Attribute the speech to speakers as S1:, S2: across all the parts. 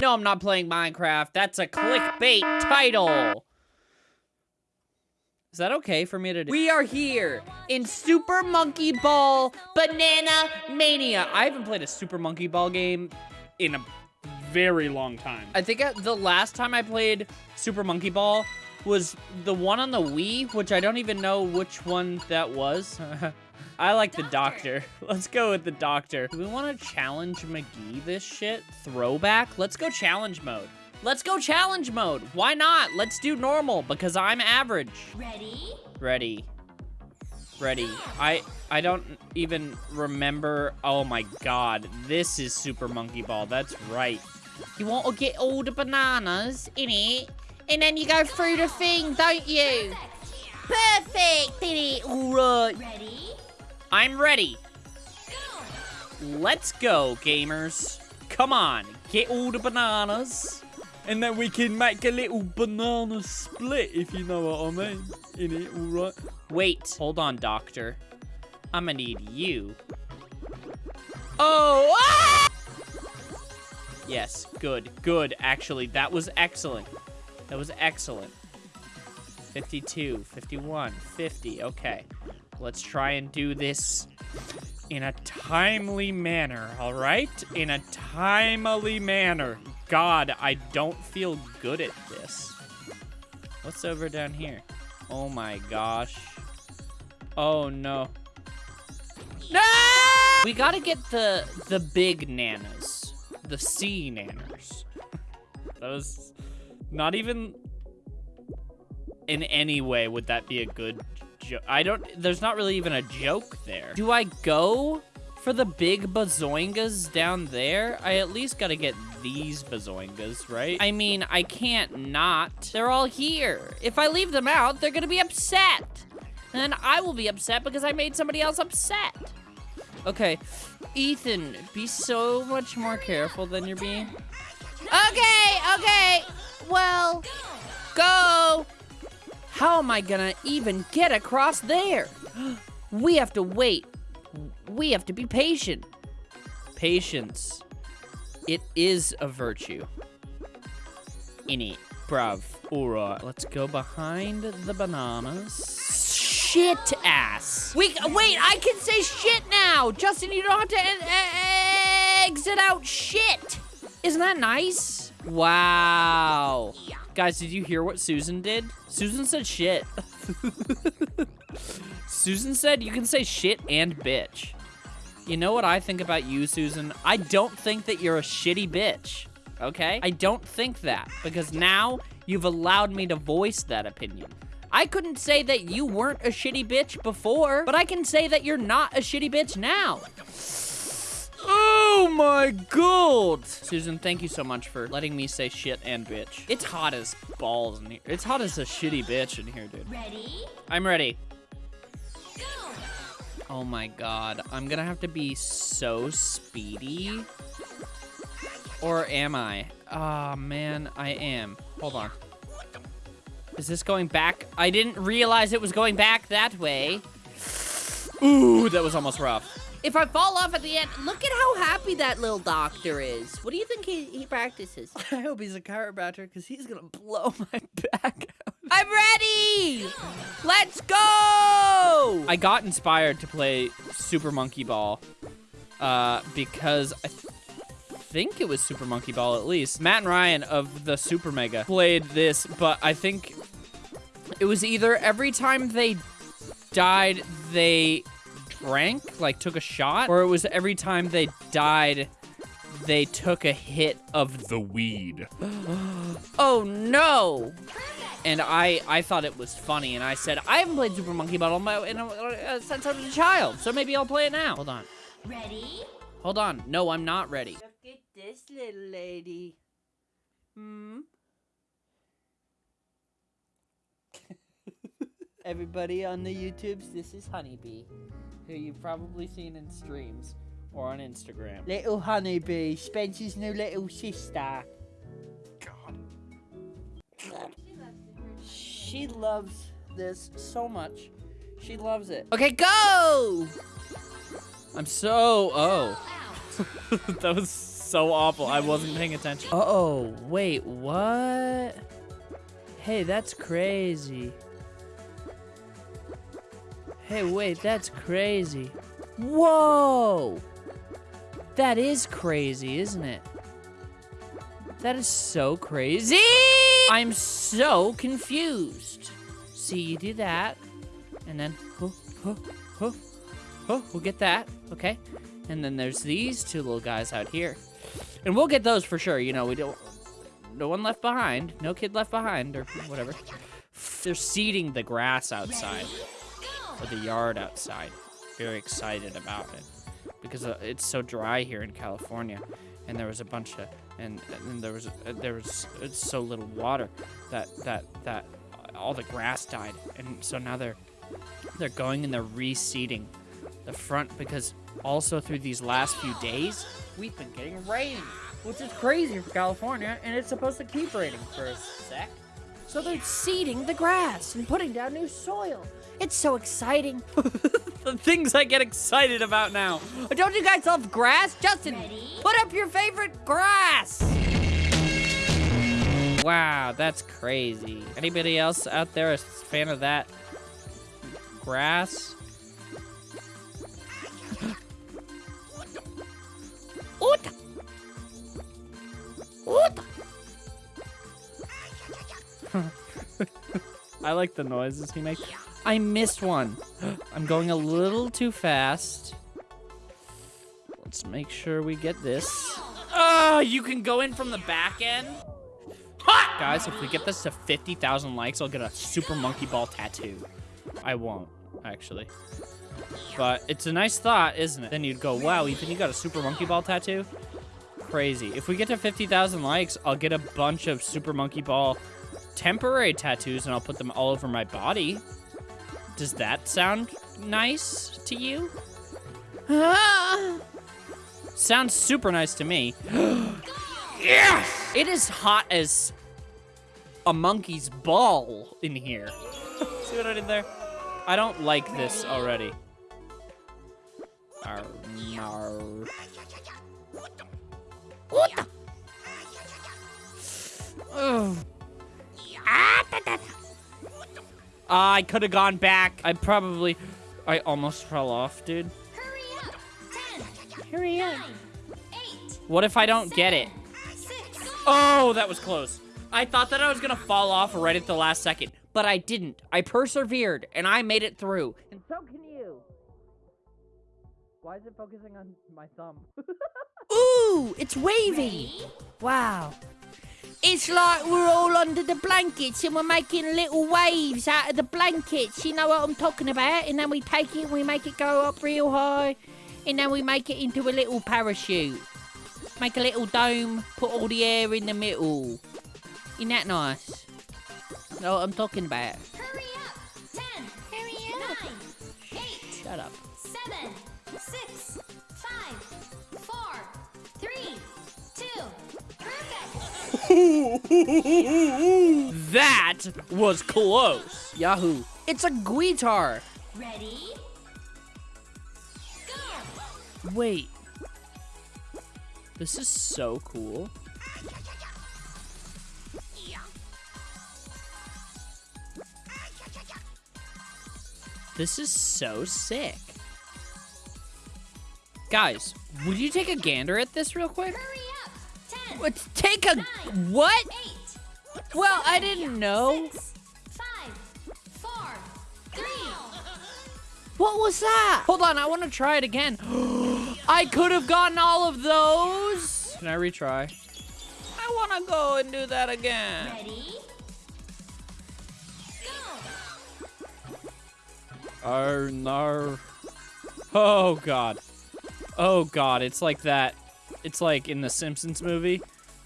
S1: No, I'm not playing Minecraft. That's a clickbait title. Is that okay for me to do? We are here in Super Monkey Ball Banana Mania. I haven't played a Super Monkey Ball game in a very long time. I think uh, the last time I played Super Monkey Ball was the one on the Wii, which I don't even know which one that was. I like the doctor. Let's go with the doctor. Do we want to challenge McGee this shit? Throwback? Let's go challenge mode. Let's go challenge mode. Why not? Let's do normal because I'm average.
S2: Ready?
S1: Ready. Ready. I I don't even remember. Oh my god. This is Super Monkey Ball. That's right. You want to get all the bananas in it, and then you go through the thing, don't you? Perfect. Did it. All right.
S2: Ready?
S1: I'm ready. Let's go, gamers. Come on, get all the bananas. And then we can make a little banana split, if you know what I mean. In it, alright? Wait, hold on, doctor. I'm gonna need you. Oh! Ah! Yes, good, good, actually. That was excellent. That was excellent. 52, 51, 50, okay. Let's try and do this in a timely manner, all right? In a timely manner. God, I don't feel good at this. What's over down here? Oh my gosh. Oh no. No! We gotta get the the big nanas. The sea nanners. that was not even in any way would that be a good joke. I don't, there's not really even a joke there. Do I go for the big bazoingas down there? I at least gotta get these bazoingas, right? I mean, I can't not. They're all here. If I leave them out, they're gonna be upset. And I will be upset because I made somebody else upset. Okay, Ethan, be so much more careful than you're being. Okay, okay, well, go. How am I gonna even get across there? We have to wait. We have to be patient. Patience. It is a virtue. In it. Bruv. Alright, let's go behind the bananas. Shit ass. Wait, wait, I can say shit now. Justin, you don't have to exit out shit. Isn't that nice? Wow. Guys, did you hear what Susan did? Susan said shit. Susan said you can say shit and bitch. You know what I think about you, Susan? I don't think that you're a shitty bitch, okay? I don't think that, because now you've allowed me to voice that opinion. I couldn't say that you weren't a shitty bitch before, but I can say that you're not a shitty bitch now. Oh my god! Susan, thank you so much for letting me say shit and bitch. It's hot as balls in here. It's hot as a shitty bitch in here, dude.
S2: Ready?
S1: I'm ready.
S2: Go!
S1: Oh my god. I'm gonna have to be so speedy. Or am I? Ah, oh, man, I am. Hold on. Is this going back? I didn't realize it was going back that way. Ooh, that was almost rough. If I fall off at the end, look at how happy that little doctor is. What do you think he, he practices? I hope he's a chiropractor because he's going to blow my back out. I'm ready! Let's go! I got inspired to play Super Monkey Ball uh, because I th think it was Super Monkey Ball at least. Matt and Ryan of the Super Mega played this, but I think it was either every time they died, they drank, like took a shot, or it was every time they died, they took a hit of the weed. oh no! And I, I thought it was funny, and I said, I haven't played Super Monkey Ball my, in a, uh, since I was a child, so maybe I'll play it now. Hold on.
S2: Ready?
S1: Hold on. No, I'm not ready. Look at this little lady. Hmm? Everybody on the YouTubes, this is Honeybee who you've probably seen in streams or on Instagram. Little honeybee, Spencer's new little sister. God. She loves this so much. She loves it. Okay, go! I'm so... Oh. that was so awful. I wasn't paying attention. Uh-oh, wait, what? Hey, that's crazy. Hey, wait, that's crazy. Whoa! That is crazy, isn't it? That is so crazy! I'm so confused. See, you do that, and then, huh, huh, huh, huh, we'll get that, okay? And then there's these two little guys out here. And we'll get those for sure, you know, we don't, no one left behind, no kid left behind, or whatever. They're seeding the grass outside, or the yard outside. Very excited about it because uh, it's so dry here in California, and there was a bunch of and, and there was uh, there was uh, so little water that that that all the grass died, and so now they're they're going and they're reseeding the front because also through these last few days we've been getting rain, which is crazy for California, and it's supposed to keep raining for a sec. So they're seeding the grass and putting down new soil. It's so exciting. the things I get excited about now. Don't you guys love grass? Justin,
S2: Ready?
S1: put up your favorite grass. Wow, that's crazy. Anybody else out there a fan of that grass? Oot! Oot! I like the noises he makes. I missed one. I'm going a little too fast. Let's make sure we get this. Oh, you can go in from the back end? Ha! Guys, if we get this to 50,000 likes, I'll get a Super Monkey Ball tattoo. I won't, actually. But it's a nice thought, isn't it? Then you'd go, wow, Ethan, you got a Super Monkey Ball tattoo? Crazy. If we get to 50,000 likes, I'll get a bunch of Super Monkey Ball temporary tattoos and I'll put them all over my body. Does that sound nice to you? Sounds super nice to me. yes! It is hot as a monkey's ball in here. See what I did there? I don't like this already. Arr, nar. Ugh. I could have gone back. I probably, I almost fell off, dude.
S2: Hurry up. Ten,
S1: Hurry up.
S2: nine, eight,
S1: What if I don't get it?
S2: six.
S1: Oh, that was close. I thought that I was gonna fall off right at the last second, but I didn't. I persevered, and I made it through. And so can you. Why is it focusing on my thumb? Ooh, it's wavy.
S2: Ready?
S1: Wow. It's like we're all under the blankets and we're making little waves out of the blankets. You know what I'm talking about? And then we take it and we make it go up real high. And then we make it into a little parachute. Make a little dome, put all the air in the middle. Isn't that nice? Know what I'm talking about?
S2: Hurry up. Ten,
S3: Hurry up.
S2: nine, eight,
S1: Shut up.
S2: seven, six,
S1: That was close. Yahoo. It's a guitar.
S2: Ready? Go.
S1: Wait. This is so cool. This is so sick. Guys, would you take a gander at this real quick?
S2: Hurry up. Ten,
S1: Let's take a
S2: Nine.
S1: what?
S2: eight,
S1: Well, I didn't know.
S2: six, five, four, three.
S1: What was that? Hold on, I want to try it again. I could have gotten all of those. Can I retry? I want to go and do that again.
S2: Ready? Go.
S1: Oh no. Oh god. Oh god, it's like that. It's like in the Simpsons movie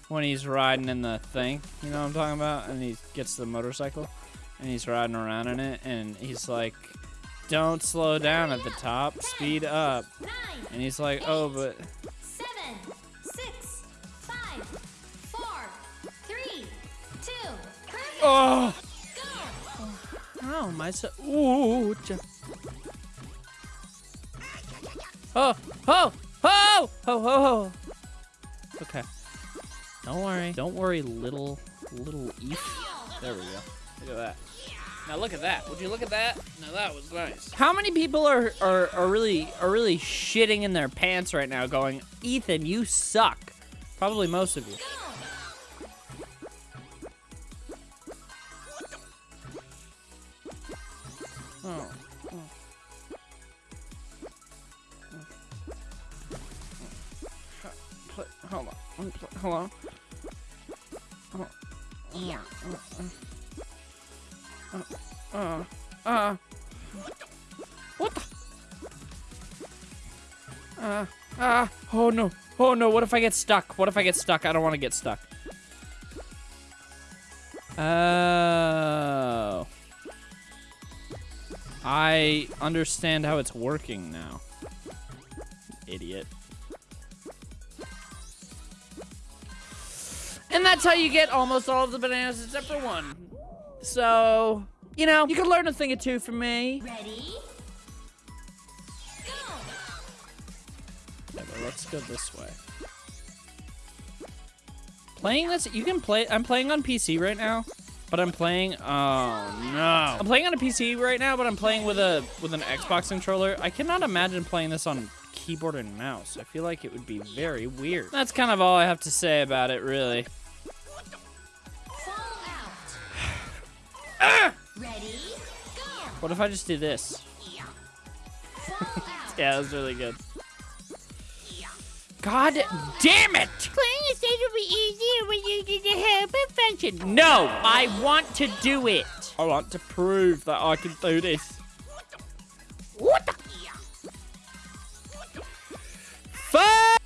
S1: when he's riding in the thing. You know what I'm talking about? And he gets the motorcycle and he's riding around in it and he's like, don't slow down at the top, speed up. And he's like, oh, but
S2: seven, six, five, four, three, two. Perfect.
S1: oh,
S2: Go.
S1: oh my so ooh. Oh, oh, oh, oh, oh, oh. Okay. Don't worry. Don't worry, little, little Eth. There we go. Look at that. Now look at that. Would you look at that? Now that was nice. How many people are, are, are really are really shitting in their pants right now going, Ethan, you suck. Probably most of you. Oh. Oh.
S2: Yeah.
S1: Uh. Uh. What the? Uh. Ah. Oh no. Oh no. What if I get stuck? What if I get stuck? I don't want to get stuck. Oh. I understand how it's working now. Idiot. That's how you get almost all of the bananas except for one. So, you know, you could learn a thing or two from me.
S2: Ready? Go!
S1: Yeah, let's go this way. Playing this, you can play, I'm playing on PC right now, but I'm playing, oh no. I'm playing on a PC right now, but I'm playing with a, with an Xbox controller. I cannot imagine playing this on keyboard and mouse. I feel like it would be very weird. That's kind of all I have to say about it, really.
S2: Out. Ready? Go!
S1: What if I just do this? Yeah, that was really good. God damn it! Playing a stage will be easier when you do the helper function. No, I want to do it. I want to prove that I can do this. What the? Fuck!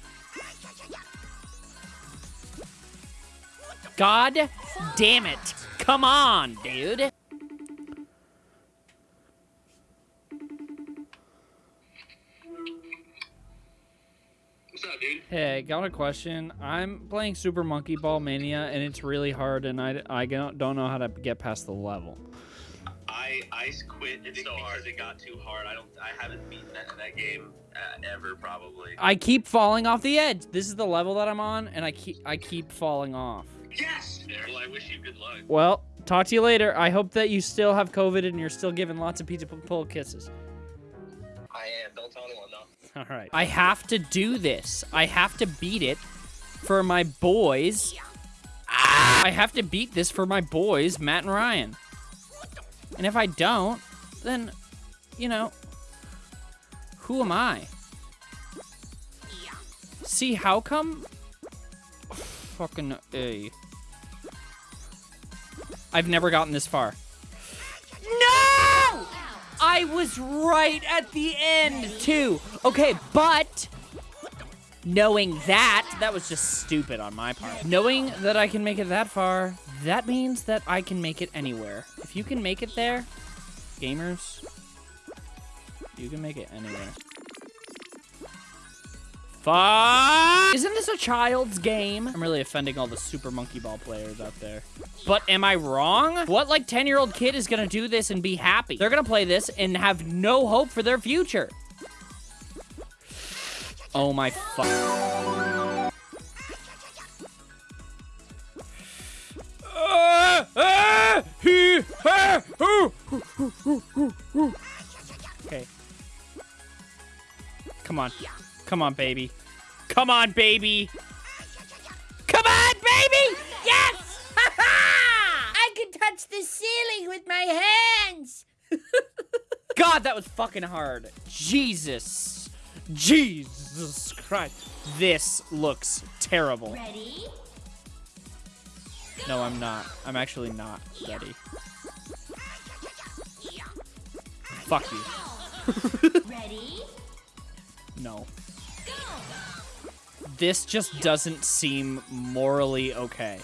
S1: God damn it. Come on, dude.
S3: What's up, dude?
S1: Hey, got a question. I'm playing Super Monkey Ball Mania, and it's really hard, and I, I don't don't know how to get past the level.
S3: I I quit it's so hard. it got too hard. I don't. I haven't beaten that, that game uh, ever, probably.
S1: I keep falling off the edge. This is the level that I'm on, and I keep I keep falling off.
S3: Yes. Well, I wish you good luck.
S1: Well, talk to you later. I hope that you still have COVID and you're still giving lots of pizza pull kisses.
S3: I am. Don't tell anyone though.
S1: All right. I have to do this. I have to beat it for my boys. Ah! I have to beat this for my boys, Matt and Ryan. And if I don't, then, you know, who am I? Yeah. See, how come? Fucking A. I've never gotten this far. No! I was right at the end, too. Okay, but knowing that, that was just stupid on my part. Knowing that I can make it that far, that means that I can make it anywhere. If you can make it there, gamers, you can make it anywhere. Fuck! Isn't this a child's game? I'm really offending all the Super Monkey Ball players out there. But am I wrong? What, like, 10-year-old kid is gonna do this and be happy? They're gonna play this and have no hope for their future. Oh my fuck. Okay. Come on. Come on, baby. Come on, baby. Come on, baby! Yes! I can touch the ceiling with my hands. God, that was fucking hard. Jesus. Jesus Christ. This looks terrible.
S2: Ready?
S1: No, I'm not. I'm actually not ready. Fuck you.
S2: Ready?
S1: No. This just doesn't seem morally okay.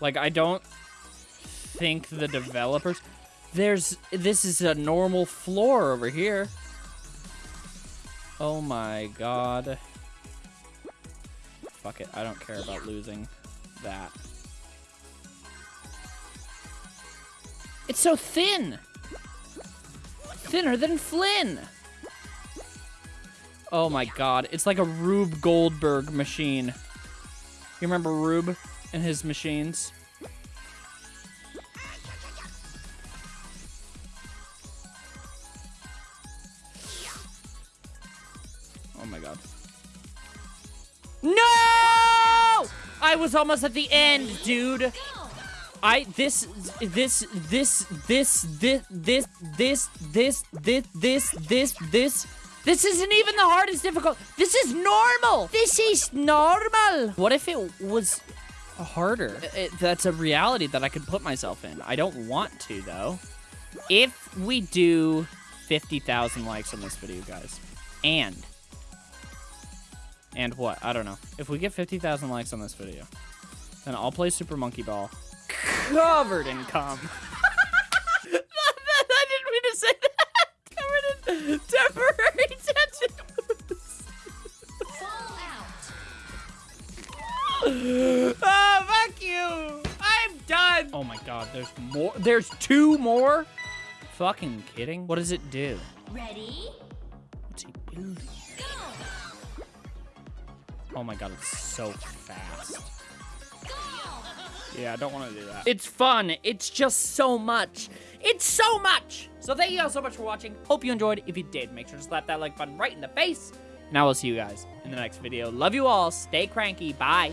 S1: Like, I don't think the developers... There's... This is a normal floor over here. Oh my god. Fuck it. I don't care about losing that. It's so thin! Thinner than Flynn! Oh my god, it's like a Rube Goldberg machine. You remember Rube and his machines? Oh my god. No! I was almost at the end, dude. I this this this this this this this this this this this this isn't even the hardest difficult. This is normal. This is normal. What if it was harder? Uh, it- that's a reality that I could put myself in. I don't want to though. If we do 50,000 likes on this video, guys, and and what? I don't know. If we get 50,000 likes on this video, then I'll play Super Monkey Ball covered in cum. God, there's more. There's two more? Fucking kidding? What does it do?
S2: Ready?
S1: What's he building?
S2: Go.
S1: Oh my god, it's so fast.
S2: Go.
S1: Yeah, I don't want to do that. It's fun. It's just so much. It's so much. So thank you guys so much for watching. Hope you enjoyed. If you did, make sure to slap that like button right in the face. And I will see you guys in the next video. Love you all. Stay cranky. Bye.